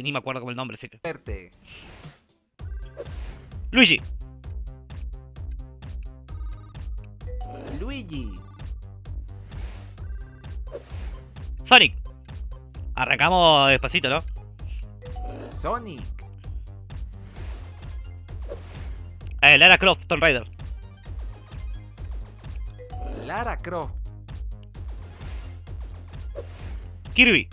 Ni me acuerdo con el nombre, así que. Luigi. Luigi. Sonic. Arrancamos despacito, ¿no? Sonic. Eh, Lara Croft, Tomb Raider. Lara Croft. Kirby.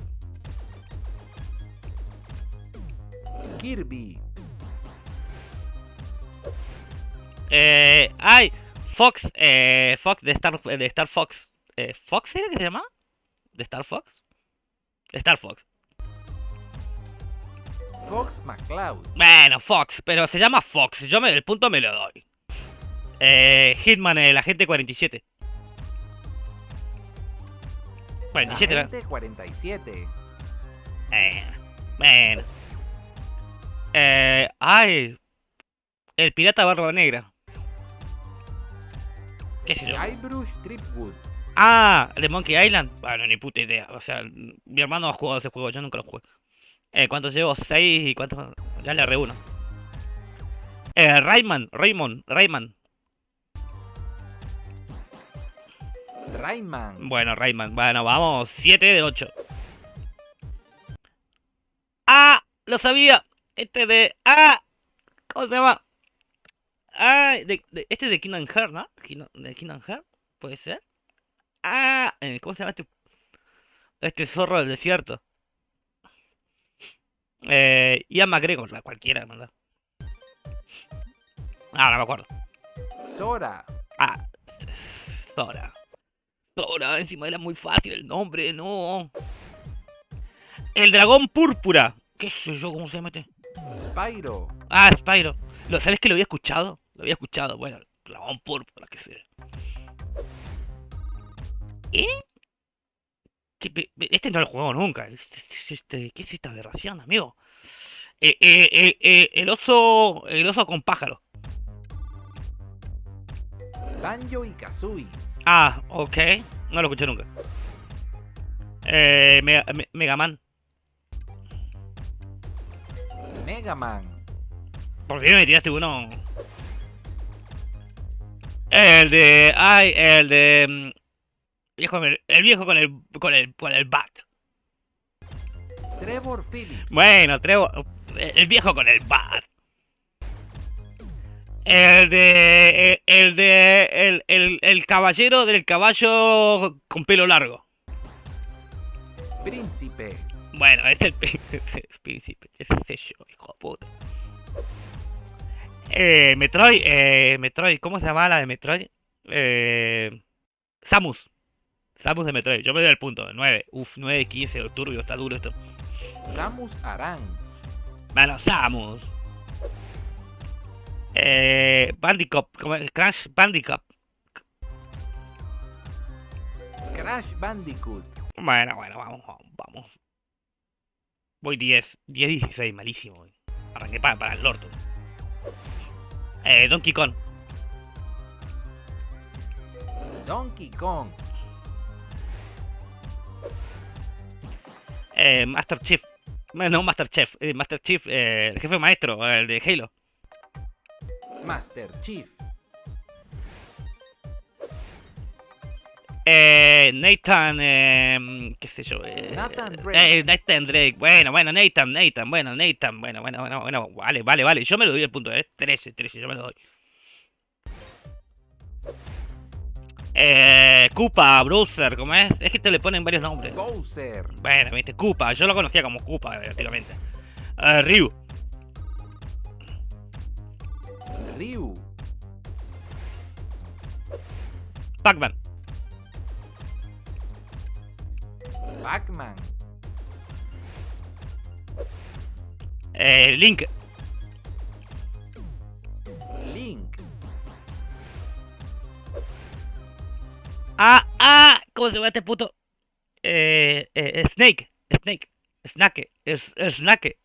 Kirby. Eh, ay, Fox, eh, Fox de Star, de Star Fox. Eh, ¿Fox era que se llama? ¿De Star Fox? Star Fox. Fox McCloud. Bueno, Fox, pero se llama Fox. Yo me, el punto me lo doy. Eh, Hitman, el agente 47. 47, ¿no? Agente 47. Eh, bueno. Eh, ay. El pirata barba negra. ¿Qué sé yo? Guybrush Tripwood. Ah, de Monkey Island. Bueno, ni puta idea. O sea, mi hermano ha jugado ese juego, yo nunca lo jugué. Eh, ¿cuántos llevo? ¿Seis y cuántos? Ya le reúno. Eh, Rayman, Raymond, Rayman. Rayman. Bueno, Rayman. Bueno, vamos. 7 de 8. ¡Ah! Lo sabía. Este de. ¡Ah! ¿Cómo se llama? ¡Ah! de- de- este es de Kingdom Hearts, ¿no? ¿De Kingdom Hearts? ¿Puede ser? ¡Ah! eh, ¿Cómo se llama este? Este zorro del desierto. Eh, Ian McGregor, la cualquiera, ¿verdad? Ah, no me acuerdo. Sora. Ah, Sora. Sora, encima era muy fácil el nombre, no. El dragón púrpura. ¿Qué sé yo cómo se llama este? Spyro. Ah, Spyro. ¿Lo, ¿Sabes que lo había escuchado? Lo había escuchado. Bueno, el dragón púrpura, qué sé. ¿Eh? ¿Qué pe- pe- Este no lo he jugado nunca. Este, este- ¿Qué es esta aberración, amigo? Eh, eh, eh, eh, el oso. El oso con pájaro. Banjo y Kazooie. Ah, ok. No lo escuché nunca. Eh, Mega, Me- Mega Man. Mega Man. ¿Por qué me tiraste uno? El de. Ay, el de. mm, el viejo con el. con el. con el bat. Trevor Phillips. Bueno, Trevor. El viejo con el bat. El de. El de. El, el, el caballero del caballo con pelo largo. Príncipe. Bueno, es el ese es príncipe, ese es yo, hijo de puta. Eh, Metroid, eh, Metroid, ¿cómo se llama la de Metroid? Eh, Samus. Samus de Metroid, yo me doy el punto, 9. Uf, 9, 15, turbio, está duro esto. Samus Aran. Bueno, Samus. Eh, Bandicoot, ¿cómo es? Crash Bandicoot. Crash Bandicoot. Bueno, bueno, vamos, vamos, vamos. Voy 10, 10, 16, malísimo. Arranqué para, para el orto. Eh, Donkey Kong. Donkey Kong. Eh, Master Chief. No, Master Chief. eh, Master Chief, eh, el jefe maestro, el de Halo. Master Chief. Eh, Nathan, eh, qué sé yo. Eh, Nathan Drake. eh, Nathan Drake. Bueno, bueno, Nathan, Nathan, bueno, Nathan, bueno, bueno, bueno, bueno, vale, vale, vale. Yo me lo doy el punto, eh. 13, 13, yo me lo doy. Eh, Koopa, Browser, ¿cómo es? Es que te le ponen varios nombres. Bowser. Bueno, viste, Koopa, yo lo conocía como Koopa, prácticamente. Eh, Ryu, Ryu. Pac-Man, Pac-Man. eh, Link, Link. Ah, ah, ¿cómo se llama este puto? Eh, eh, Snake, Snake, Snake, es, Snake.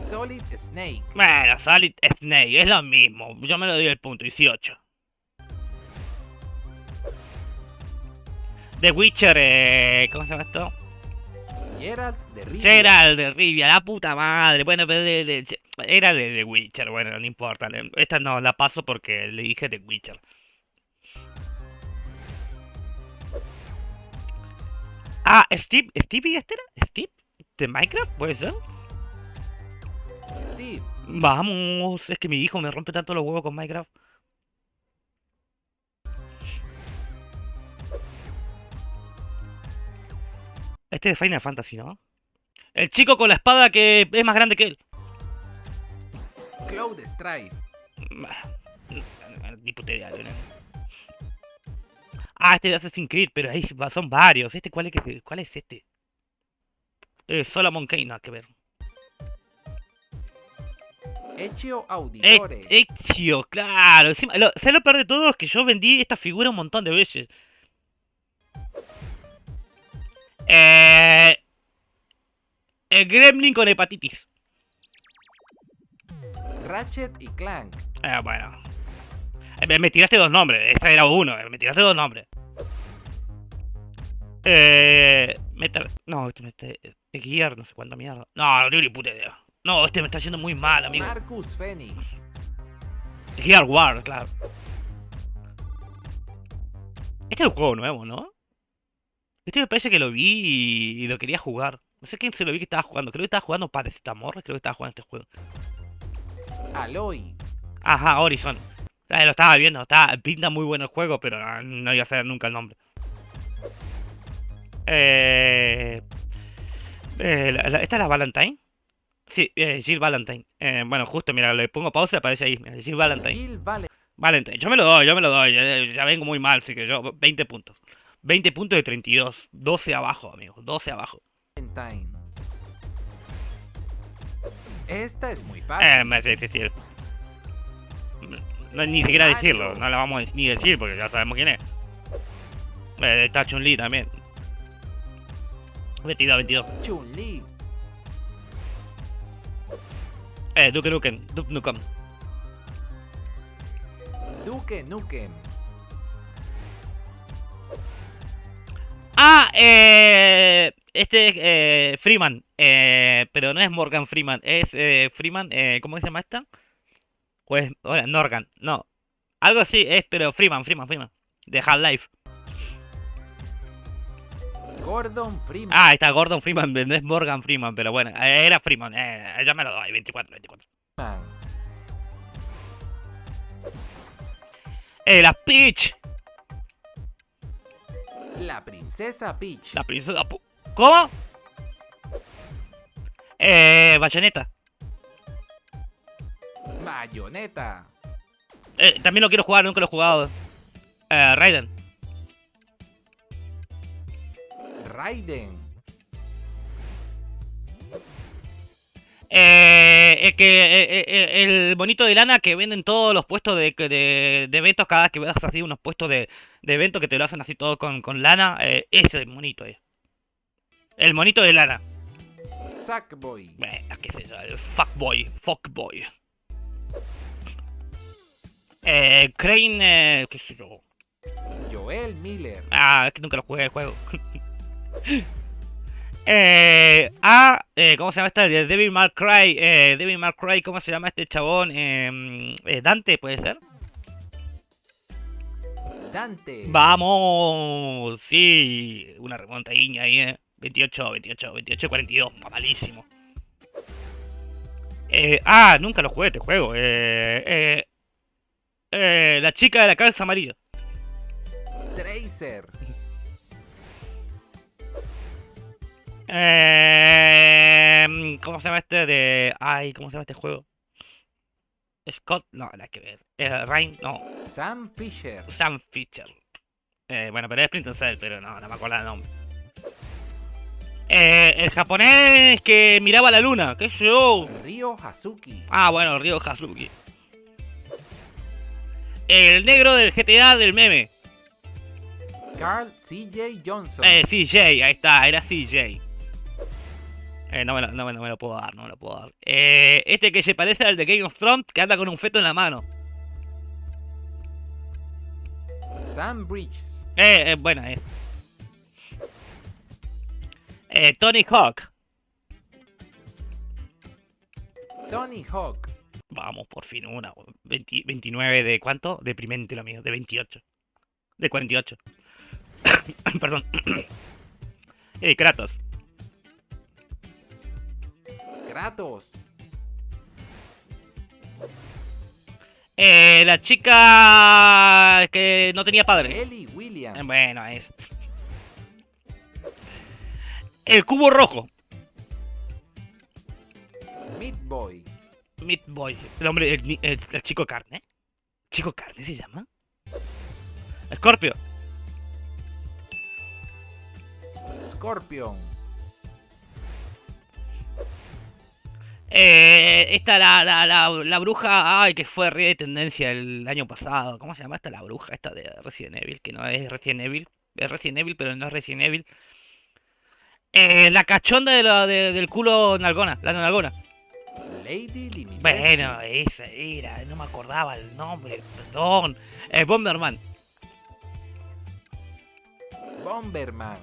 Solid Snake. Bueno, Solid Snake, es lo mismo. Yo me lo doy el punto, 18. The Witcher, eh, ¿cómo se llama esto? Geralt de Rivia. Geralt de Rivia, la puta madre. Bueno, pero de- de- era de The Witcher, bueno, no importa. Esta no la paso porque le dije The Witcher. Ah, Steve, ¿Stevie este era? ¿Steve? ¿De Minecraft? ¿Puede ser? Steve. Vamos, es que mi hijo me rompe tanto los huevos con Minecraft. Este es de Final Fantasy, ¿no? El chico con la espada que es más grande que él. Cloud Strife. Ni puta idea. Ah, este de Assassin's Creed, pero ahí son varios. ¿Este cuál es, que- cuál es este? Eh, Solomon Kane, nada que ver. Ezio Eh, Auditore. Ezio, claro. Encima, lo, ¿sabes lo peor de todo? Es que yo vendí esta figura un montón de veces. Eh, el Gremlin con hepatitis. Ratchet y Clank. Eh, bueno. Me, tiraste dos nombres. Esta era uno. eh, Me tiraste dos nombres. Eh. Metal. No, este este, eh, Gear, no sé cuánta mierda. No, ni puta idea. No, este me está yendo muy mal, amigo. Marcus Phoenix. Gear War, claro. Este es un juego nuevo, ¿no? Este me parece que lo vi y, y lo quería jugar. No sé quién se lo vi que estaba jugando. Creo que estaba jugando Paracetamol. Creo que estaba jugando este juego. Aloy. Ajá, Horizon. Eh, lo estaba viendo. Estaba, pinta muy bueno el juego, pero no, no iba a saber nunca el nombre. Eh, eh, la- la- ¿Esta es la Valentine? Sí, eh, Jill Valentine. Eh, bueno, justo, mira, le pongo pausa y aparece ahí. mira, Jill Valentine. Jill Valentine. Valentine. Yo me lo doy, yo me lo doy. eh, Ya vengo muy mal, así que yo, 20 puntos. 20 puntos de 32. 12 abajo, amigos. 12 abajo. Esta es muy Eh, fácil. me sí, sí, sí. No, ni siquiera decirlo, no la vamos a ni decir porque ya sabemos quién es. Eh, está Chun-Li también. 22, 22. Chun-Li. Eh, Duke Nukem, Duke Nukem. Duke Nukem. Ah, eh, este es eh, Freeman, eh, pero no es Morgan Freeman, es eh, Freeman, eh, ¿cómo se llama esta? Pues, hola, Norgan, no, algo así es, pero Freeman, Freeman, Freeman, de Half-Life. Gordon Freeman. Ah, ahí está Gordon Freeman, no es Morgan Freeman, pero bueno, era Freeman, ya me lo doy, 24, 24. Eh, la Peach, La princesa Peach. la princesa, ¿cómo? Eh, Bayonetta. Bayonetta. Eh, también lo quiero jugar, nunca lo he jugado. Eh, Raiden. Raiden. Eh, es que eh, eh, el bonito de lana que venden todos los puestos de, de, de eventos, cada vez que veas así unos puestos de, de eventos que te lo hacen así todo con, con lana, eh, ese monito es. El monito de lana. Sackboy. Bueno, qué sé yo, el fuckboy, fuckboy. Eh, Crane, eh, qué sé yo. Joel Miller. Ah, es que nunca lo jugué el juego. eh, ah, eh, ¿cómo se llama este? De Devil May Cry. Eh, Devil May Cry, ¿cómo se llama este chabón? Eh, eh, Dante, ¿puede ser? Dante. Vamos, sí, una remontadilla ahí, eh. 28, 28, 28, 42, está malísimo. Eh, ah, nunca lo jugué este juego. Eh, eh, eh, la chica de la calza amarilla. Tracer. Eh, ¿Cómo se llama este de... Ay, ¿cómo se llama este juego? Scott, no, nada que ver. Eh, Ryan, no. Sam Fisher. Sam Fisher. Eh, bueno, pero es Splinter Cell, pero no, no me acuerdo el nombre. Eh, el japonés que miraba la luna, qué sé yo. Ryo Hazuki. Ah, bueno, Ryo Hazuki. El negro del GTA del meme. Carl C.J. Johnson. Eh, CJ, ahí está, era CJ. Eh, no, me lo, no, me- no me lo puedo dar, no me lo puedo dar. Eh, este que se parece al de Game of Thrones, que anda con un feto en la mano. Sam Bridges. Eh, eh, buena es. Eh, Tony Hawk. Tony Hawk. Vamos, por fin una. 20 29 de cuánto? Deprimente lo mío, de 28. De 48. Perdón. eh, Kratos. Kratos. Eh, la chica que no tenía padre. Ellie Williams. Eh, Bueno, es. El cubo rojo. Meat Boy. Meat Boy. El hombre, el, el chico carne. ¿Chico carne se llama? Scorpio. Scorpion. Eh, esta, la, la, la, la bruja, ay, que fue re de tendencia el año pasado. ¿Cómo se llama esta? La bruja, esta de Resident Evil, que no es Resident Evil. Es Resident Evil, pero no es Resident Evil. Eh, la cachonda de la, de- del culo nalgona, la nalgona. Lady. Bueno, esa era, no me acordaba el nombre, perdón. Eh, Bomberman, Bomberman.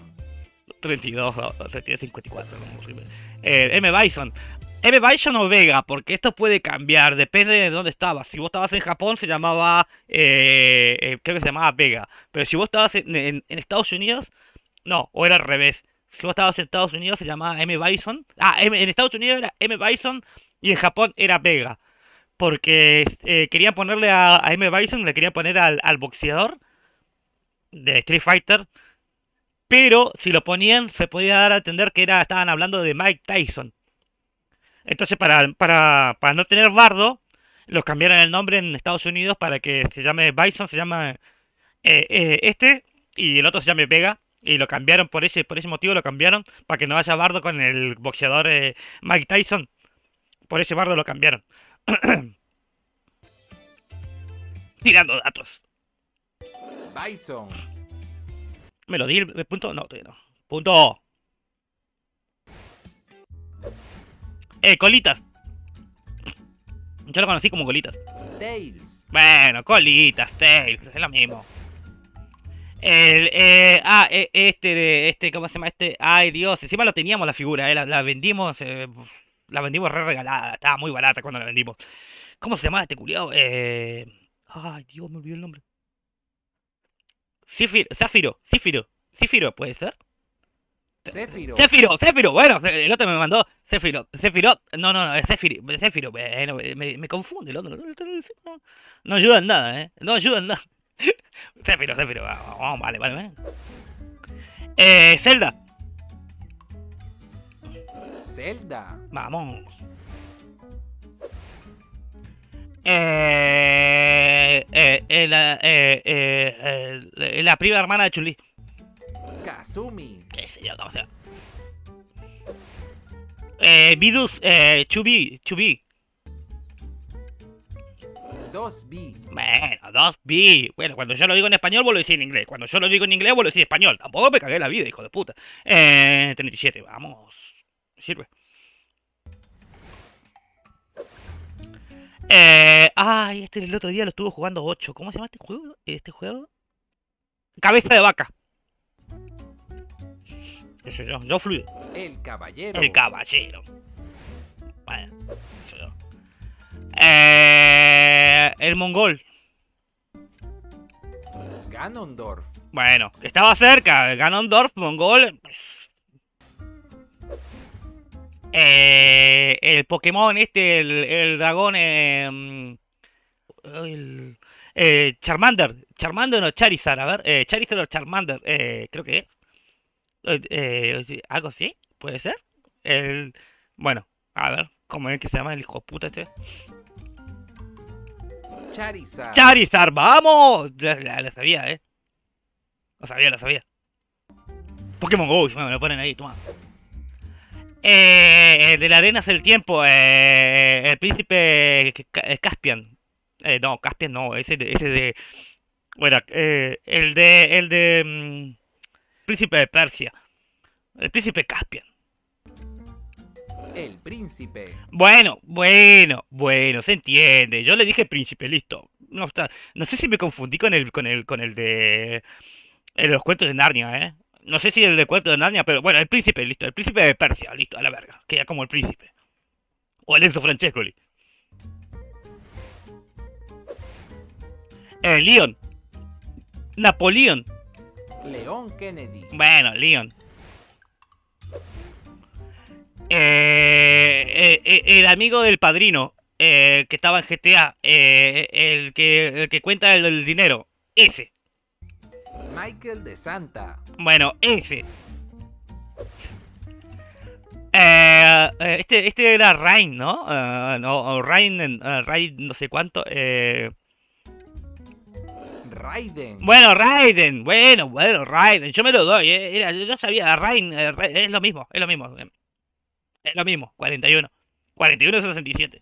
32, o- o 32, 54, no, horrible. Eh, M. Bison. M. Bison o Vega, porque esto puede cambiar, depende de dónde estabas. Si vos estabas en Japón se llamaba, eh, eh, creo que se llamaba Vega. Pero si vos estabas en, en- Estados Unidos, no, o era al revés. Si vos estabas en Estados Unidos se llamaba M. Bison. Ah, M- en Estados Unidos era M. Bison y en Japón era Vega. Porque eh, querían ponerle a, a M. Bison, le querían poner al boxeador de Street Fighter. Pero si lo ponían, se podía dar a entender que era, estaban hablando de Mike Tyson. Entonces, para, para, para no tener bardo, lo cambiaron el nombre en Estados Unidos para que se llame Bison, se llama eh, eh, este, y el otro se llame Vega. Y lo cambiaron por ese, por ese motivo, lo cambiaron para que no haya bardo con el boxeador eh, Mike Tyson. Por ese bardo lo cambiaron. Tirando datos. Bison. ¿Me lo di el el punto? No, todavía no. Punto. Eh, colitas. Yo lo conocí como colitas. Tails. Bueno, colitas, tails, es lo mismo. El, eh, ah, eh, este de, este, ¿cómo se llama este? Ay, Dios, encima lo teníamos la figura, eh, la, la vendimos, eh, la vendimos re regalada, estaba muy barata cuando la vendimos. ¿Cómo se llama este culiao? Eh, ay, Dios, me olvidé el nombre. Zafiro, Zafiro, Zafiro, Zafiro, ¿puede ser? Zafiro, Zafiro, bueno, el otro me mandó Zafiro, Zafiro, no, no, no, es Zafiro, bueno, me, me confunde el otro, no, no ayuda en nada, eh, no ayuda en nada. Zafiro, Zafiro, vamos, vale, vale, vale. Eh, Zelda, Zelda. vamos. Eh, eh, eh, la, eh, eh, eh, la prima hermana de Chun-Li. Kazumi. qué sé yo, cómo se llama. Eh, Vidus, eh, Chubi, Chubi. 2B. Bueno, 2B. Bueno, cuando yo lo digo en español, vos lo decís en inglés. Cuando yo lo digo en inglés, vos lo decís en español. Tampoco me cagué la vida, hijo de puta. Eh, 37, vamos. Sirve. Eh, ay, este el otro día lo estuve jugando 8. ¿Cómo se llama este juego? Este juego. Cabeza de vaca. Yo, yo fluido. El caballero. El caballero. Yo. Eh, el mongol. Ganondorf. Bueno, estaba cerca. Ganondorf, mongol. Eh, el Pokémon este, el, el dragón. eh, mm, el, eh, Charmander. Charmander o Charizard. A ver, eh, Charizard o Charmander. eh, creo que es. Eh, eh, algo así, puede ser. El, bueno, a ver, ¿cómo es que se llama el hijo puta este? Charizard. Charizard, vamos. La, la sabía, eh. Lo sabía, lo sabía. Pokémon Go, me lo ponen ahí, toma. Eh, el de la arena es el tiempo. eh, el príncipe Ca- Caspian. Eh, no, Caspian no, ese de, ese de. Bueno, eh, el de. El de. Príncipe de Persia. El príncipe Caspian. El príncipe. Bueno, bueno, bueno, se entiende. Yo le dije príncipe, listo. No está. No sé si me confundí con el, con el, con el de, el de los cuentos de Narnia, ¿eh? No sé si el de cuento de Narnia, pero bueno, el príncipe, listo. El príncipe de Persia, listo, a la verga. Queda como el príncipe. O el Enzo Francescoli. Eh, Leon. Napoleón. León Kennedy. Bueno, Leon. Eh, eh, eh, el amigo del padrino eh, que estaba en GTA, eh, el, que, el que cuenta el, el dinero, ese. Michael de Santa. Bueno, ese. Eh, este, este era Rain, ¿no? Eh, no, Rain, eh, Rain no sé cuánto. Eh, Raiden. bueno, Raiden, bueno, bueno, Raiden, yo me lo doy, eh, era- yo sabía, Rain, eh, es lo mismo, es lo mismo. eh, Es lo mismo, 41. 41 67.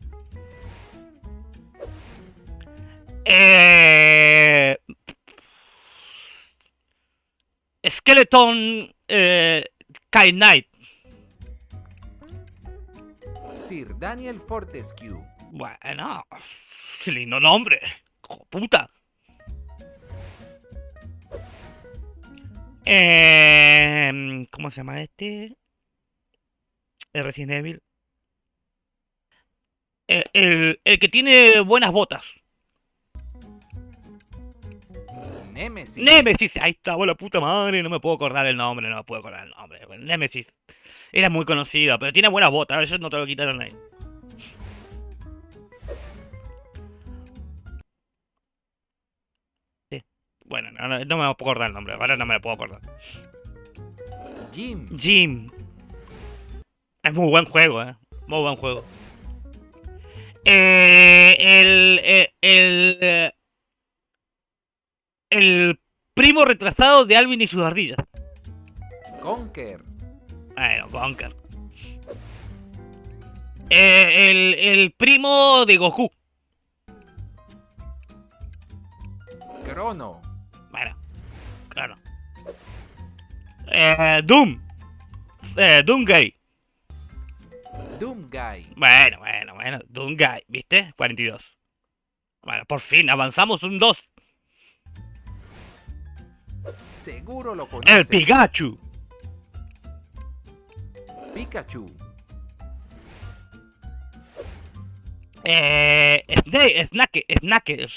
Eh, Skeleton eh, Kai Knight. Sir Daniel Fortescue. Bueno, qué lindo nombre. puta. Eh, ¿Cómo se llama este? El Resident Evil. Eh, el, el que tiene buenas botas. Nemesis. Nemesis, ahí estaba la puta madre, no me puedo acordar el nombre, no me puedo acordar el nombre. Nemesis. Era muy conocido, pero tiene buenas botas, eso no te lo quitaron ahí. Bueno, no, me puedo acordar el nombre, ahora no me lo puedo acordar. Jim. Jim. Es muy buen juego, eh. Muy buen juego. Eh, el, eh, el, eh, el primo retrasado de Alvin y sus ardillas. Conker. Bueno, Conker. Eh, el, el primo de Goku. Crono. Eh, Doom. Eh, Doomguy. Doomguy. Bueno, bueno, bueno. Doomguy, ¿viste? 42. Bueno, por fin, avanzamos un 2. Seguro lo conoces. El Pikachu. Pikachu. Eh, Snake, Snake, Snake,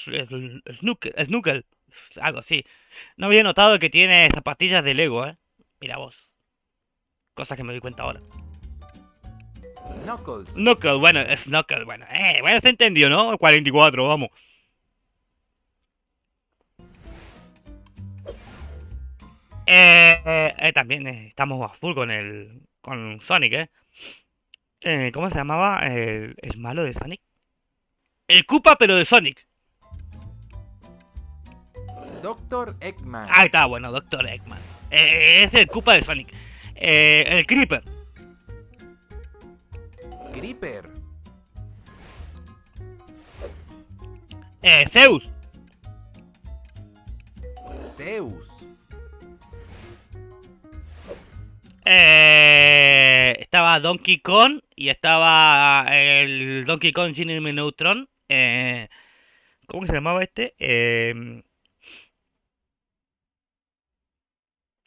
Snooker, Snooker, algo así. No había notado que tiene zapatillas de Lego, eh. Mira vos. Cosas que me doy cuenta ahora. Knuckles. Knuckle, bueno, es Knuckle, bueno, eh, bueno, se entendió, ¿no? 44, vamos. Eh, eh, eh, también eh, estamos a full con el, con Sonic, ¿eh? Eh, ¿Cómo se llamaba el, el malo de Sonic? El Koopa, pero de Sonic. Doctor Eggman. Ahí está, bueno, Doctor Eggman. Eh, es el Koopa de Sonic. Eh, el Creeper. Gripper. Eh, Zeus. Zeus. Eh, estaba Donkey Kong y estaba el Donkey Kong Jr. Neutron. Eh, ¿Cómo se llamaba este? Eh,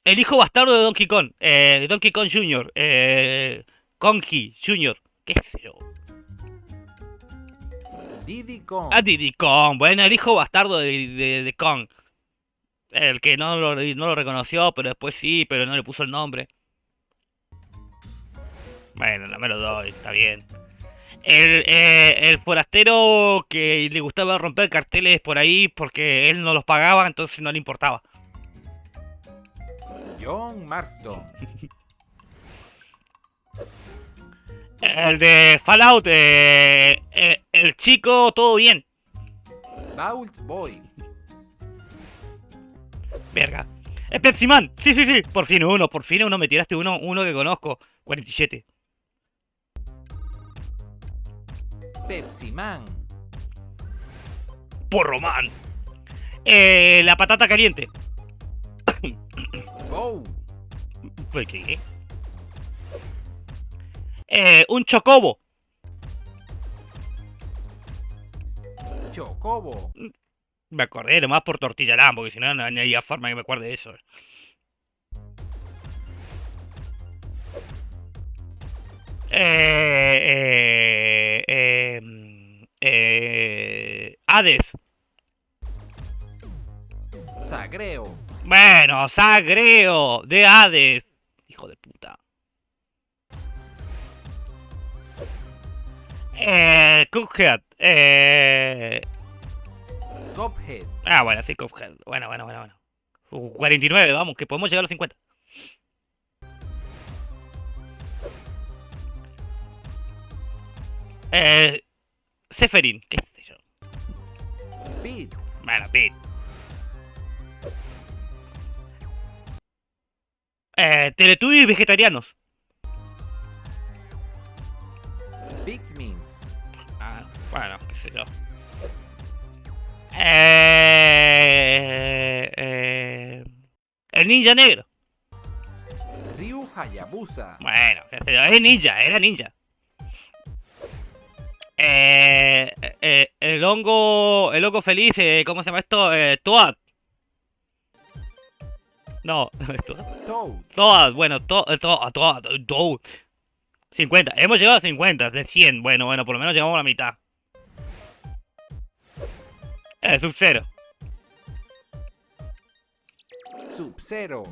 el hijo bastardo de Donkey Kong. Eh, Donkey Kong Jr. Eh, Kongi Jr. ¿Qué yo? Diddy Kong. Ah, Diddy Kong. Bueno, el hijo bastardo de, de, de Kong. El que no lo, no lo reconoció, pero después sí, pero no le puso el nombre. Bueno, no me lo doy, está bien. El, eh, el forastero que le gustaba romper carteles por ahí porque él no los pagaba, entonces no le importaba. John Marston. El de Fallout, eh, eh, el chico, todo bien. Vault Boy. Verga. Es Pepsi Man. Sí, sí, sí. Por fin uno, por fin uno. Me tiraste uno, uno que conozco. 47. Pepsi Man. Porro Man. Eh, la patata caliente. ¿Por qué? Eh, un chocobo. Chocobo. Me acordé nomás por tortilla tortillarán, porque si no, no había forma que me acuerde de eso. Eh, eh, eh, mm, eh Hades. Sagreo. Bueno, Sagreo de Hades. Hijo de puta. Eh, Cuphead. Eh... Cuphead. Ah, bueno, sí, Cuphead. Bueno, bueno, bueno, bueno. Uh, 49, vamos, que podemos llegar a los 50. Eh... Seferin, qué sé yo. Pete. Bueno, Pete. Eh, Teletubbies vegetarianos. Pikmins. Ah, bueno, qué sé yo. Eh, eh, el ninja negro. Ryu Hayabusa. Bueno, qué sé yo, es ninja, era ninja. Eh, eh, el hongo, el hongo feliz, eh, ¿cómo se llama esto? Eh, Toad. No. Toad, bueno, to, eh, to, Toad, Toad. 50, hemos llegado a 50, de 100. Bueno, bueno, por lo menos llegamos a la mitad. Eh, Sub-Zero. Sub-Zero.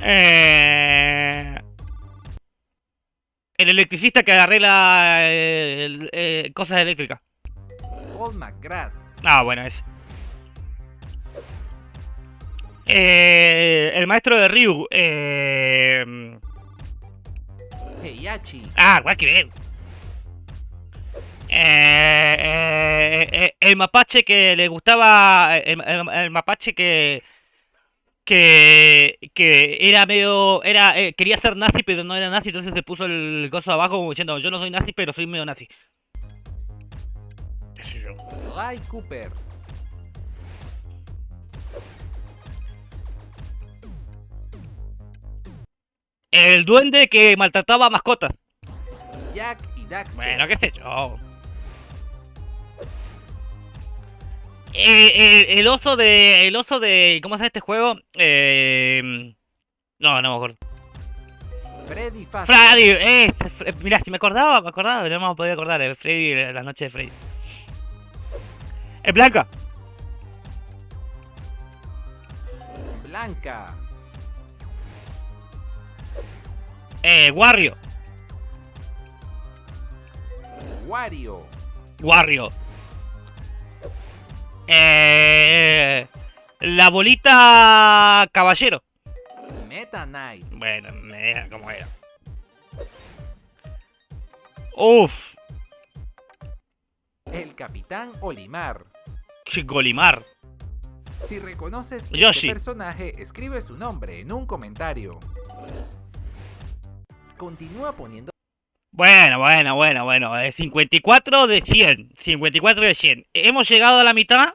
Eh, el electricista que arregla eh, eh, cosas eléctricas. Paul McGrath. Ah, bueno, ese. Eh, el maestro de Ryu. Eh, ah, que bien. Eh, eh, eh, el mapache que le gustaba. El, el- el mapache que. Que, que era medio. era eh, Quería ser nazi, pero no era nazi, entonces se puso el coso abajo como diciendo: Yo no soy nazi, pero soy medio nazi. Sly Cooper. El duende que maltrataba a mascotas. Jack y Daxter. Bueno, qué sé yo. Eh, eh, el oso de. El oso de. ¿Cómo se llama este juego? Eh, no, no me acuerdo. Freddy Fazbear. Freddy, eh, mirá, si me acordaba, me acordaba, no me podía acordar. eh, Freddy, eh, la noche de Freddy. Es Blanca. Blanca. Eh, Wario. Wario. Wario. Eh, la bolita caballero. Meta Knight. Bueno, me como era. Uf, El Capitán Olimar. Golimar. Si reconoces Yoshi. este personaje, escribe su nombre en un comentario. Continúa poniendo Bueno, bueno, bueno, bueno. eh, 54 de 100. 54 de 100. Hemos llegado a la mitad.